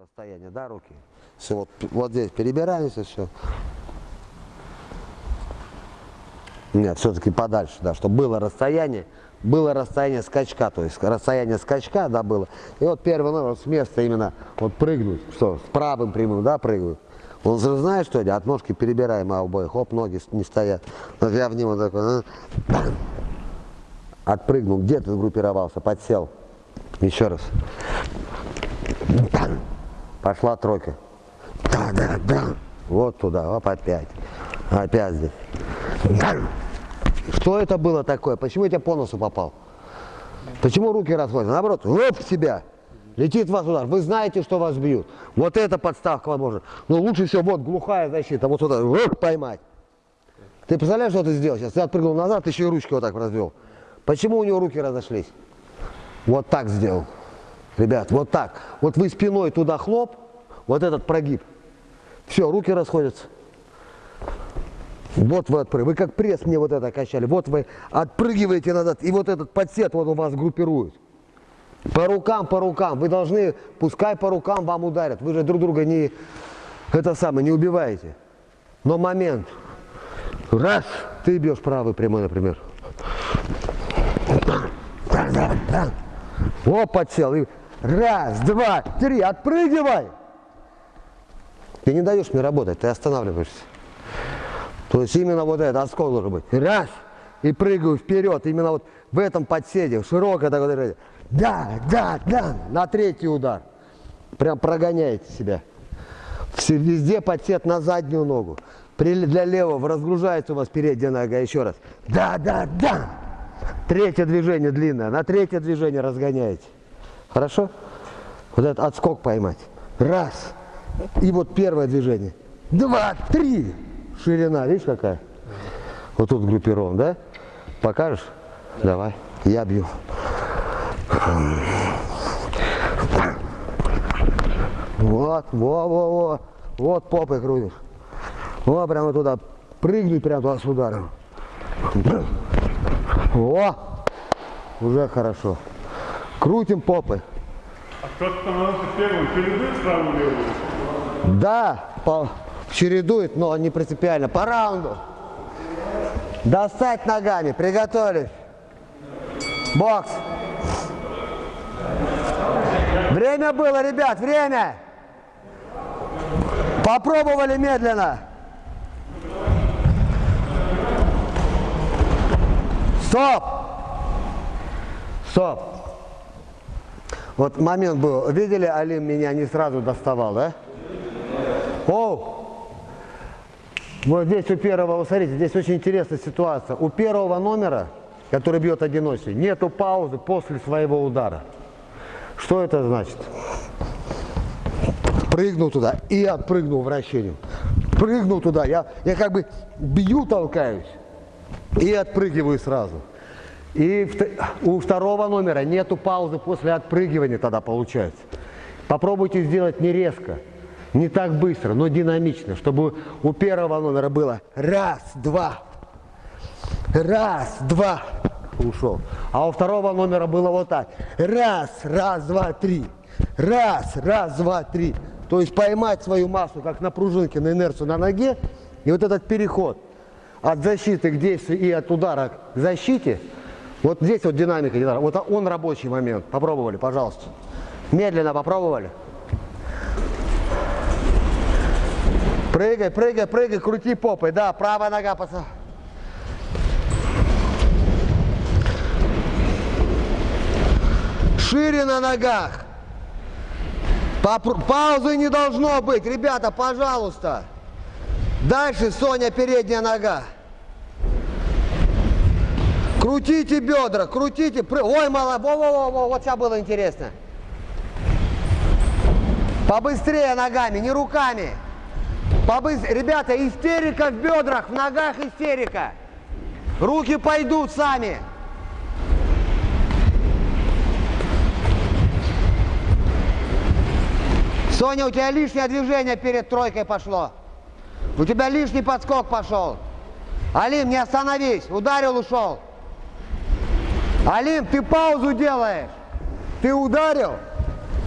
Расстояние, да, руки? Все, вот, вот здесь перебираемся, все. Нет, все-таки подальше, да, чтобы было расстояние, было расстояние скачка, то есть расстояние скачка, да, было. И вот первый номер, с места именно, вот прыгнуть, что, с правым прямым, да, прыгают. Он же знает, что это, от ножки перебираем обоих, хоп, ноги не стоят. Вот я в него такой, а, отпрыгнул, где ты сгруппировался, подсел. Еще раз. Пошла тройка. Да, да, да. Вот туда, оп, опять. Опять здесь. Что это было такое? Почему я тебя по носу попал? Почему руки расходятся? Наоборот, оп, в себя. Летит вас удар. Вы знаете, что вас бьют. Вот эта подставка возможно. Но лучше всего, вот глухая защита. Вот сюда, оп, поймать. Ты представляешь, что ты сделал сейчас? Ты отпрыгнул назад, ты еще и ручки вот так развел. Почему у него руки разошлись? Вот так сделал. Ребят, вот так. Вот вы спиной туда хлоп, вот этот прогиб. Все, руки расходятся. Вот вы отпрыгиваете. Вы как пресс мне вот это качали. Вот вы отпрыгиваете назад. И вот этот подсет вот у вас группирует. По рукам, по рукам. Вы должны, пускай по рукам вам ударят. Вы же друг друга не, это самое, не убиваете. Но момент. Раз, ты бьешь правый прямой, например. О, подсел. И раз, два, три, отпрыгивай. Ты не даешь мне работать, ты останавливаешься. То есть именно вот это отскок должен быть. Раз, и прыгаю вперед. Именно вот в этом подседе, широкое такое. Да, да, да, на третий удар. Прям прогоняете себя. Везде подсед на заднюю ногу. Для левого разгружается у вас передняя нога. Еще раз. Да, да, да. Третье движение длинное. На третье движение разгоняете. Хорошо? Вот этот отскок поймать. Раз. И вот первое движение. Два, три. Ширина, видишь какая? Вот тут группирован, да? Покажешь? Давай. Я бью. Вот, во, во, во. Вот попой крутишь. Вот прямо туда. Прыгнуть прямо туда с ударом. О! Уже хорошо. Крутим попы. А кто становится первым, чередует правую левую? Да, по, чередует, но не принципиально. По раунду. Достать ногами. Приготовились. Бокс. Время было, ребят, время. Попробовали медленно. Стоп! Стоп! Вот момент был. Видели, Алим меня не сразу доставал, да? Оу! Вот здесь у первого, смотрите, здесь очень интересная ситуация. У первого номера, который бьет одиночный, нету паузы после своего удара. Что это значит? Прыгнул туда и отпрыгнул вращением. Прыгнул туда, я, я как бы бью, толкаюсь и отпрыгиваю сразу. И у второго номера нету паузы после отпрыгивания тогда получается. Попробуйте сделать не резко, не так быстро, но динамично, чтобы у первого номера было раз, два, раз, два, ушел. А у второго номера было вот так. Раз, раз, два, три. Раз, раз, два, три. То есть поймать свою массу, как на пружинке, на инерцию на ноге. И вот этот переход – от защиты к действию и от удара к защите, вот здесь вот динамика, динамика. вот он рабочий момент. Попробовали, пожалуйста. Медленно попробовали. Прыгай, прыгай, прыгай, крути попой. Да, правая нога, пацан. Шире на ногах. Паузы не должно быть. Ребята, пожалуйста. Дальше Соня передняя нога. Крутите бедра, крутите. Ой, мало, во, во, во, во, вот сейчас было интересно. Побыстрее ногами, не руками. Побыстрее. Ребята, истерика в бедрах, в ногах истерика. Руки пойдут сами. Соня, у тебя лишнее движение перед тройкой пошло. У тебя лишний подскок пошел. Алим, не остановись. Ударил, ушел. Алим, ты паузу делаешь. Ты ударил.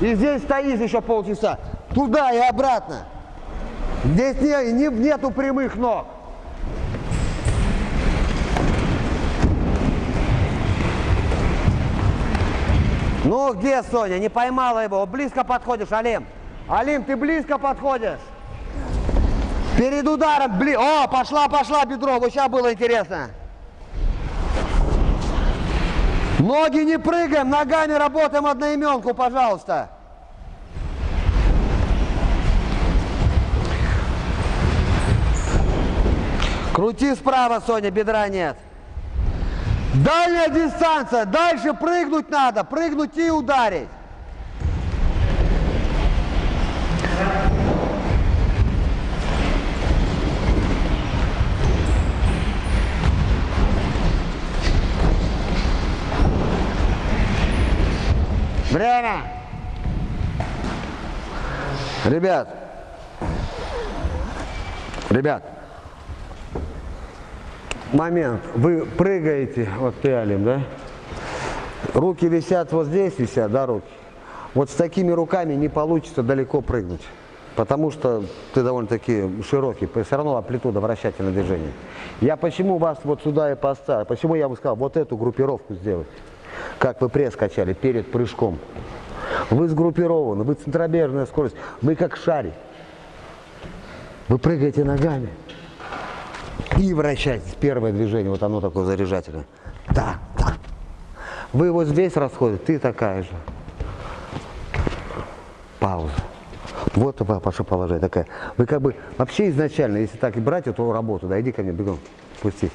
И здесь стоишь еще полчаса. Туда и обратно. Здесь не, не- нету прямых ног. Ну где Соня? Не поймала его. Близко подходишь, Алим. Алим, ты близко подходишь. Перед ударом, бли... О, пошла, пошла бедро. Вот сейчас было интересно. Ноги не прыгаем, ногами работаем одноименку, пожалуйста. Крути справа, Соня, бедра нет. Дальняя дистанция, дальше прыгнуть надо, прыгнуть и ударить. Время. Ребят. Ребят. Момент. Вы прыгаете, вот ты, Алим, да? Руки висят вот здесь, висят, да, руки? Вот с такими руками не получится далеко прыгнуть. Потому что ты довольно-таки широкий, все равно амплитуда вращательного движения. Я почему вас вот сюда и поставил, почему я бы сказал, вот эту группировку сделать, как вы пресс качали перед прыжком. Вы сгруппированы, вы центробежная скорость, вы как шарик. Вы прыгаете ногами и вращаетесь. Первое движение, вот оно такое заряжательное. Да, да. Вы вот здесь расходите, ты такая же. Пауза. Вот ваше положение такая. Вы как бы вообще изначально, если так и брать эту работу, да, иди ко мне, бегом, пусти.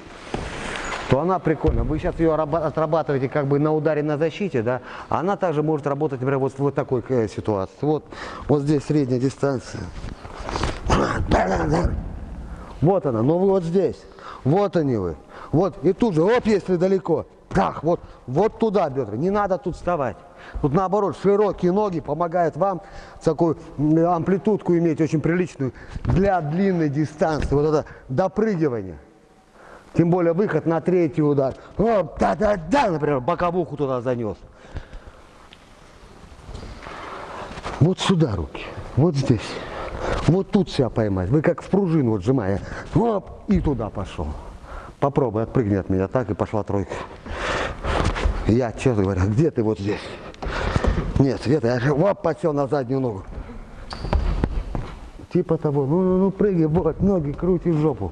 То она прикольная. Вы сейчас ее раба- отрабатываете как бы на ударе на защите, да, а она также может работать, например, вот в вот такой э, ситуации. Вот, вот здесь средняя дистанция. Вот она, ну вы вот здесь. Вот они вы. Вот, и тут же, оп, если далеко. Так, вот, вот туда бедра. Не надо тут вставать. Тут наоборот, широкие ноги помогают вам такую амплитудку иметь очень приличную для длинной дистанции. Вот это допрыгивание. Тем более выход на третий удар. Да-да-да, например, боковуху туда занес. Вот сюда руки, вот здесь. Вот тут себя поймать. Вы как в пружину вот сжимая. Оп, и туда пошел. Попробуй, отпрыгни от меня так, и пошла тройка. Я честно говоря, где ты вот здесь? Нет, Света, я же оп, подсел на заднюю ногу. Типа того, ну, ну, ну, прыгай, вот, ноги крути в жопу.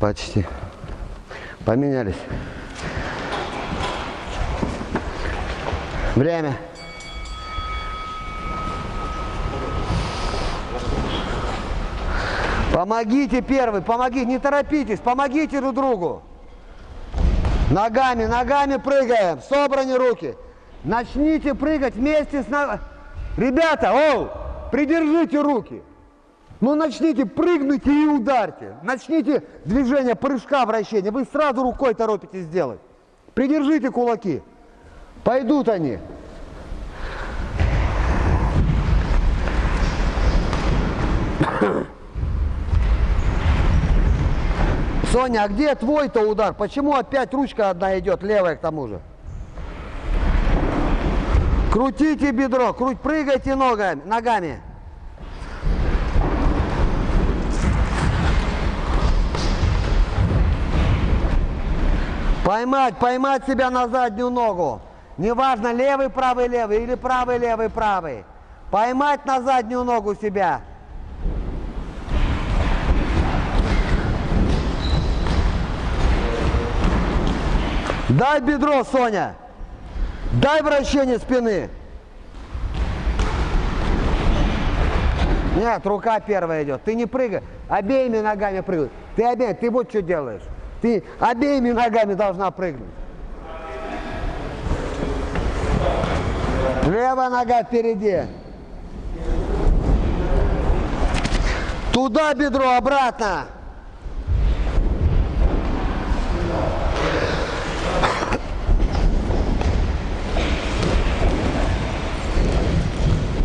Почти. Поменялись. Время. Помогите первый, помогите, не торопитесь, помогите друг другу. Ногами, ногами прыгаем, собраны руки. Начните прыгать вместе с ногами. Ребята, оу, придержите руки. Ну начните, прыгните и ударьте. Начните движение прыжка, вращения. Вы сразу рукой торопитесь сделать. Придержите кулаки. Пойдут они. Соня, а где твой-то удар? Почему опять ручка одна идет, левая к тому же? Крутите бедро, круть, прыгайте ногами, ногами. Поймать, поймать себя на заднюю ногу. Неважно, левый, правый, левый или правый, левый, правый. Поймать на заднюю ногу себя. Дай бедро, Соня. Дай вращение спины. Нет, рука первая идет. Ты не прыгай, обеими ногами прыгай. Ты обеими, ты вот что делаешь. Ты обеими ногами должна прыгнуть. Левая нога впереди. Туда бедро, обратно.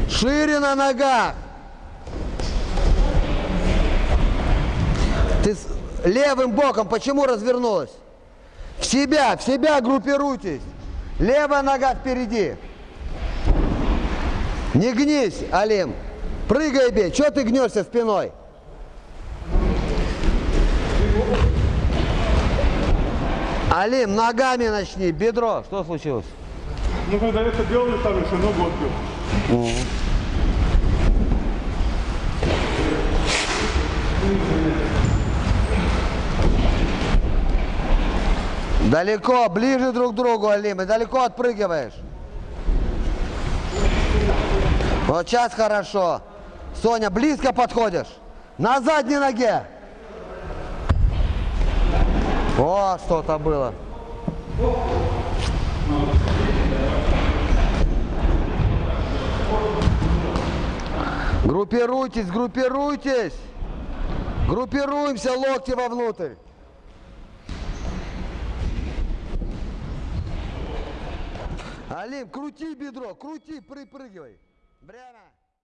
Шире на ногах. Левым боком почему развернулась? В себя, в себя группируйтесь. Левая нога впереди. Не гнись, Алим. Прыгай, бей. Чего ты гнешься спиной? Алим, ногами начни. Бедро. Что случилось? Ну, когда это делали, там еще ногу отбил. Далеко, ближе друг к другу, Алим. И далеко отпрыгиваешь. Вот сейчас хорошо. Соня, близко подходишь. На задней ноге. О, что-то было. Группируйтесь, группируйтесь. Группируемся, локти вовнутрь. Алим, крути бедро, крути, припрыгивай. Время.